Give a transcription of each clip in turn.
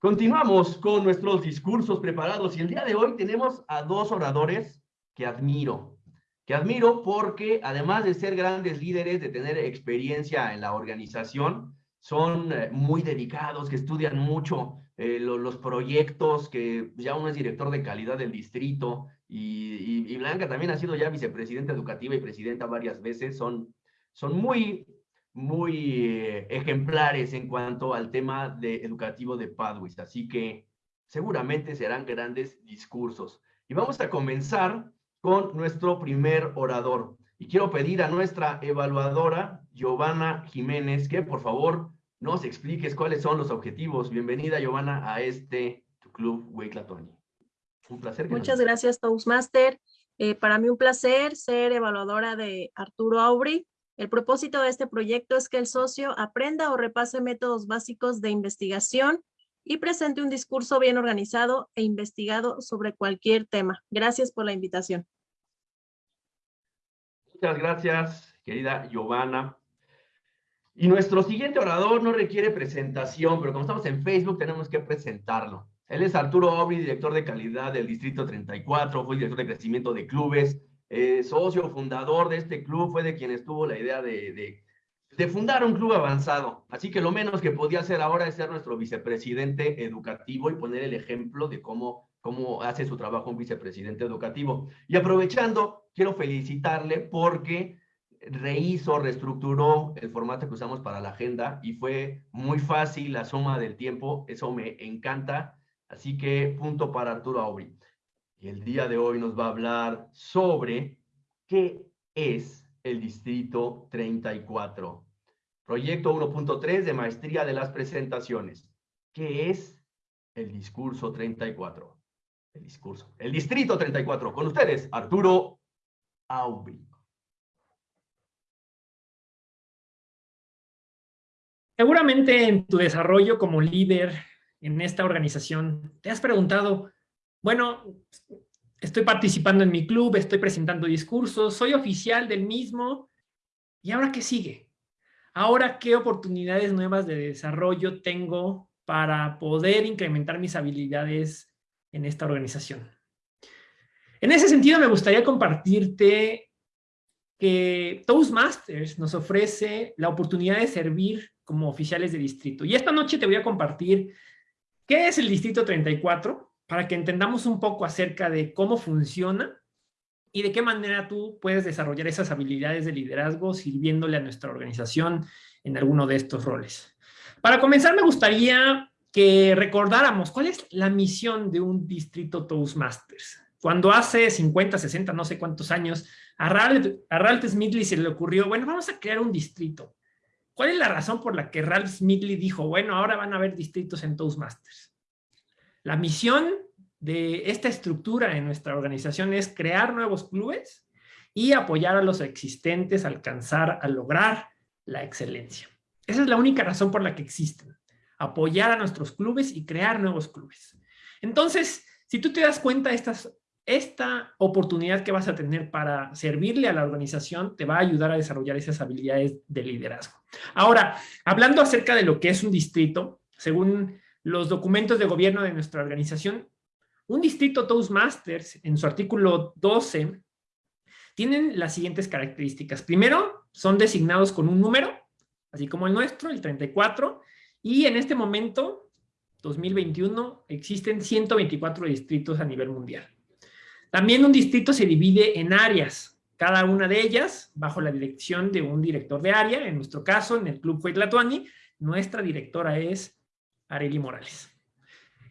Continuamos con nuestros discursos preparados y el día de hoy tenemos a dos oradores que admiro. Que admiro porque además de ser grandes líderes, de tener experiencia en la organización, son eh, muy dedicados, que estudian mucho eh, los proyectos, que ya uno es director de calidad del distrito y, Blanca también ha sido ya vicepresidenta educativa y presidenta varias veces, son, son muy, muy eh, ejemplares en cuanto al tema de educativo de Padwis, así que seguramente serán grandes discursos. Y vamos a comenzar con nuestro primer orador. Y quiero pedir a nuestra evaluadora, Giovanna Jiménez, que por favor nos expliques cuáles son los objetivos. Bienvenida, Giovanna, a este tu club Weiklatoni. Un placer. Muchas gracias, Toastmaster. Eh, para mí un placer ser evaluadora de Arturo Aubry. El propósito de este proyecto es que el socio aprenda o repase métodos básicos de investigación y presente un discurso bien organizado e investigado sobre cualquier tema. Gracias por la invitación. Muchas gracias, querida Giovanna. Y nuestro siguiente orador no requiere presentación, pero como estamos en Facebook tenemos que presentarlo. Él es Arturo Obri, director de calidad del Distrito 34, fue director de crecimiento de clubes, eh, socio fundador de este club, fue de quien estuvo la idea de, fundar un club avanzado. Así que lo menos que podía hacer ahora es ser nuestro vicepresidente educativo y poner el ejemplo de cómo, cómo hace su trabajo un vicepresidente educativo. Y aprovechando, quiero felicitarle porque rehizo, reestructuró el formato que usamos para la agenda y fue muy fácil la suma del tiempo, eso me encanta Así que punto para Arturo Aubry. Y el día de hoy nos va a hablar sobre qué es el Distrito 34. Proyecto 1.3 de Maestría de las Presentaciones. ¿Qué es el discurso 34? El discurso. El Distrito 34. Con ustedes, Arturo Aubry. Seguramente en tu desarrollo como líder en esta organización, ¿te has preguntado, bueno, estoy participando en mi club, estoy presentando discursos, soy oficial del mismo, ¿y ahora qué sigue? Ahora, ¿qué oportunidades nuevas de desarrollo tengo para poder incrementar mis habilidades en esta organización? En ese sentido, me gustaría compartirte que Toastmasters nos ofrece la oportunidad de servir como oficiales de distrito. Y esta noche te voy a compartir ¿Qué es el Distrito 34? Para que entendamos un poco acerca de cómo funciona y de qué manera tú puedes desarrollar esas habilidades de liderazgo sirviéndole a nuestra organización en alguno de estos roles. Para comenzar, me gustaría que recordáramos cuál es la misión de un distrito Toastmasters. Cuando hace 50, 60, no sé cuántos años, a Ralph, a Ralph Smithley se le ocurrió, bueno, vamos a crear un distrito. ¿Cuál es la razón por la que Ralph Smithley dijo, bueno, ahora van a haber distritos en Toastmasters? La misión de esta estructura en nuestra organización es crear nuevos clubes y apoyar a los existentes a alcanzar, a lograr la excelencia. Esa es la única razón por la que existen. Apoyar a nuestros clubes y crear nuevos clubes. Entonces, si tú te das cuenta, esta oportunidad que vas a tener para servirle a la organización te va a ayudar a desarrollar esas habilidades de liderazgo. Ahora, hablando acerca de lo que es un distrito, según los documentos de gobierno de nuestra organización, un distrito Toastmasters, en su artículo 12, tienen las siguientes características. Primero, son designados con un número, así como el nuestro, el 34, y en este momento, 2021, existen 124 distritos a nivel mundial. También un distrito se divide en áreas, cada una de ellas bajo la dirección de un director de área, en nuestro caso, en el Club Huaytlatuani, nuestra directora es Areli Morales.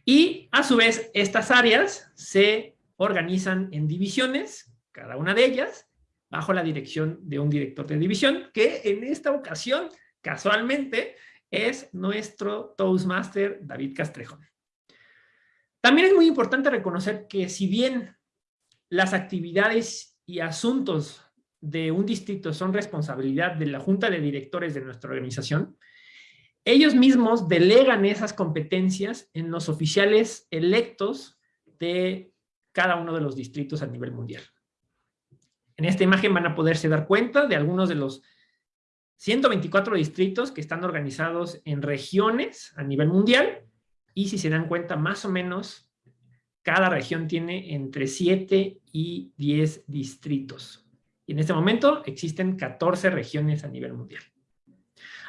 Y a su vez, estas áreas se organizan en divisiones, cada una de ellas, bajo la dirección de un director de división, que en esta ocasión, casualmente, es nuestro Toastmaster David Castrejón. También es muy importante reconocer que si bien las actividades y asuntos de un distrito son responsabilidad de la junta de directores de nuestra organización, ellos mismos delegan esas competencias en los oficiales electos de cada uno de los distritos a nivel mundial. En esta imagen van a poderse dar cuenta de algunos de los 124 distritos que están organizados en regiones a nivel mundial y si se dan cuenta, más o menos, cada región tiene entre 7 y 10 distritos. Y en este momento existen 14 regiones a nivel mundial.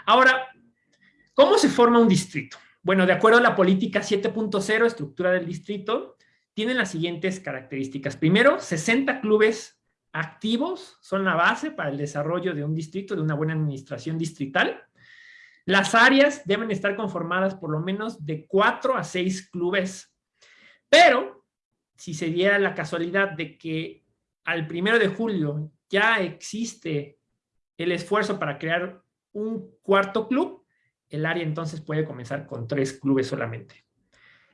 Ahora, ¿cómo se forma un distrito? Bueno, de acuerdo a la política 7.0, estructura del distrito, tienen las siguientes características. Primero, 60 clubes activos son la base para el desarrollo de un distrito, de una buena administración distrital. Las áreas deben estar conformadas por lo menos de 4 a 6 clubes. Pero, si se diera la casualidad de que al primero de julio ya existe el esfuerzo para crear un cuarto club, el área entonces puede comenzar con tres clubes solamente.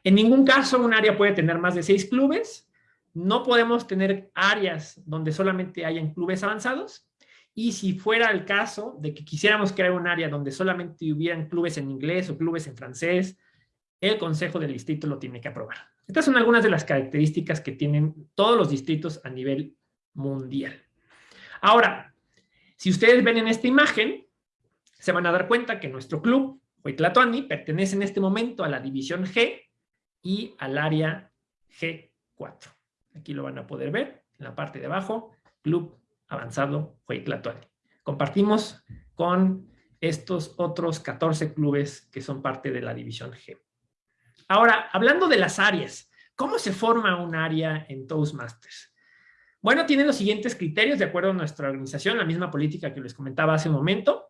En ningún caso un área puede tener más de seis clubes. No podemos tener áreas donde solamente hayan clubes avanzados. Y si fuera el caso de que quisiéramos crear un área donde solamente hubieran clubes en inglés o clubes en francés, el Consejo del Distrito lo tiene que aprobar. Estas son algunas de las características que tienen todos los distritos a nivel mundial. Ahora, si ustedes ven en esta imagen, se van a dar cuenta que nuestro club, Huitlatoani, pertenece en este momento a la división G y al área G4. Aquí lo van a poder ver en la parte de abajo, Club Avanzado Huitlatoani. Compartimos con estos otros 14 clubes que son parte de la división G. Ahora, hablando de las áreas, ¿cómo se forma un área en Toastmasters? Bueno, tienen los siguientes criterios de acuerdo a nuestra organización, la misma política que les comentaba hace un momento.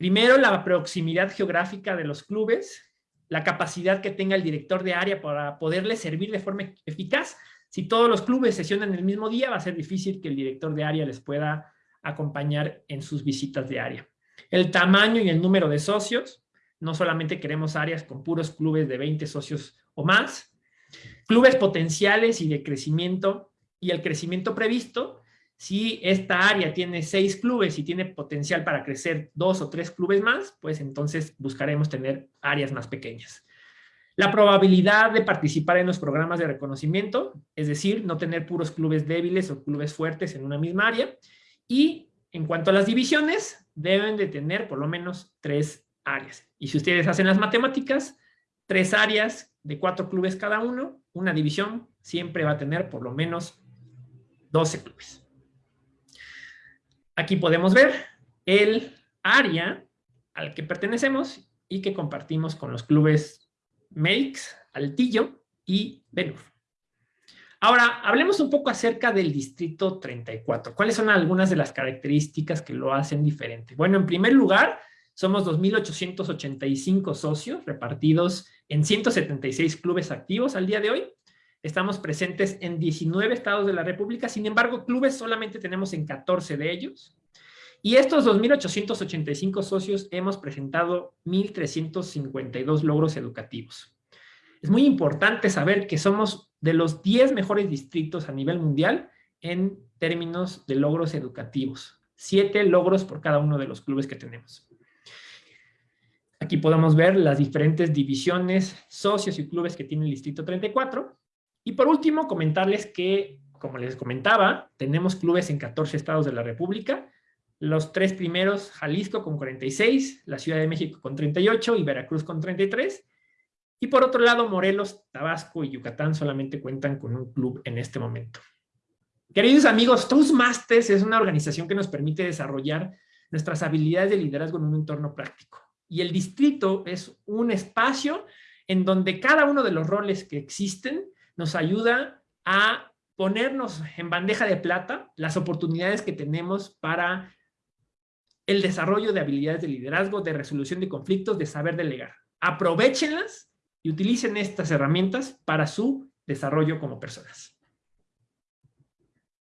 Primero, la proximidad geográfica de los clubes, la capacidad que tenga el director de área para poderle servir de forma eficaz. Si todos los clubes sesionan el mismo día, va a ser difícil que el director de área les pueda acompañar en sus visitas de área. El tamaño y el número de socios. No solamente queremos áreas con puros clubes de 20 socios o más. Clubes potenciales y de crecimiento y el crecimiento previsto si esta área tiene seis clubes y tiene potencial para crecer dos o tres clubes más, pues entonces buscaremos tener áreas más pequeñas. La probabilidad de participar en los programas de reconocimiento, es decir, no tener puros clubes débiles o clubes fuertes en una misma área. Y en cuanto a las divisiones, deben de tener por lo menos tres áreas. Y si ustedes hacen las matemáticas, tres áreas de cuatro clubes cada uno, una división siempre va a tener por lo menos 12 clubes. Aquí podemos ver el área al que pertenecemos y que compartimos con los clubes Meix, Altillo y Benur. Ahora, hablemos un poco acerca del Distrito 34. ¿Cuáles son algunas de las características que lo hacen diferente? Bueno, en primer lugar, somos 2.885 socios repartidos en 176 clubes activos al día de hoy. Estamos presentes en 19 estados de la República, sin embargo, clubes solamente tenemos en 14 de ellos. Y estos 2.885 socios hemos presentado 1.352 logros educativos. Es muy importante saber que somos de los 10 mejores distritos a nivel mundial en términos de logros educativos. Siete logros por cada uno de los clubes que tenemos. Aquí podemos ver las diferentes divisiones, socios y clubes que tiene el Distrito 34. Y por último, comentarles que, como les comentaba, tenemos clubes en 14 estados de la República. Los tres primeros, Jalisco con 46, la Ciudad de México con 38 y Veracruz con 33. Y por otro lado, Morelos, Tabasco y Yucatán solamente cuentan con un club en este momento. Queridos amigos, Toastmasters es una organización que nos permite desarrollar nuestras habilidades de liderazgo en un entorno práctico. Y el distrito es un espacio en donde cada uno de los roles que existen nos ayuda a ponernos en bandeja de plata las oportunidades que tenemos para el desarrollo de habilidades de liderazgo, de resolución de conflictos, de saber delegar. Aprovechenlas y utilicen estas herramientas para su desarrollo como personas.